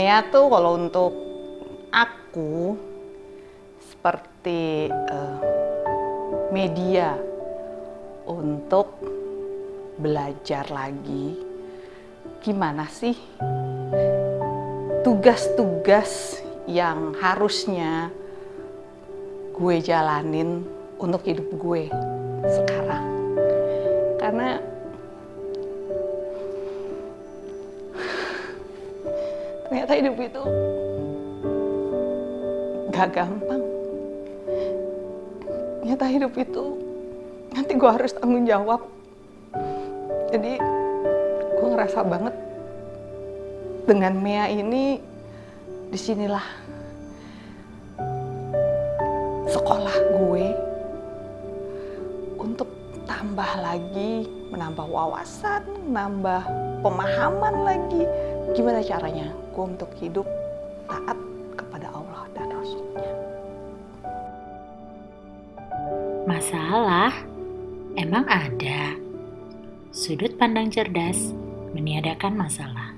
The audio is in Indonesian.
Mea tuh kalau untuk aku seperti uh, media untuk belajar lagi gimana sih tugas-tugas yang harusnya gue jalanin untuk hidup gue sekarang? Karena ternyata hidup itu gak gampang. Ternyata hidup itu nanti gue harus tanggung jawab. Jadi gue ngerasa banget dengan Mea ini di sinilah sekolah gue untuk tambah lagi menambah wawasan, menambah pemahaman lagi gimana caranya gue untuk hidup taat kepada Allah dan Rasulnya. Masalah emang ada. Sudut pandang cerdas meniadakan masalah.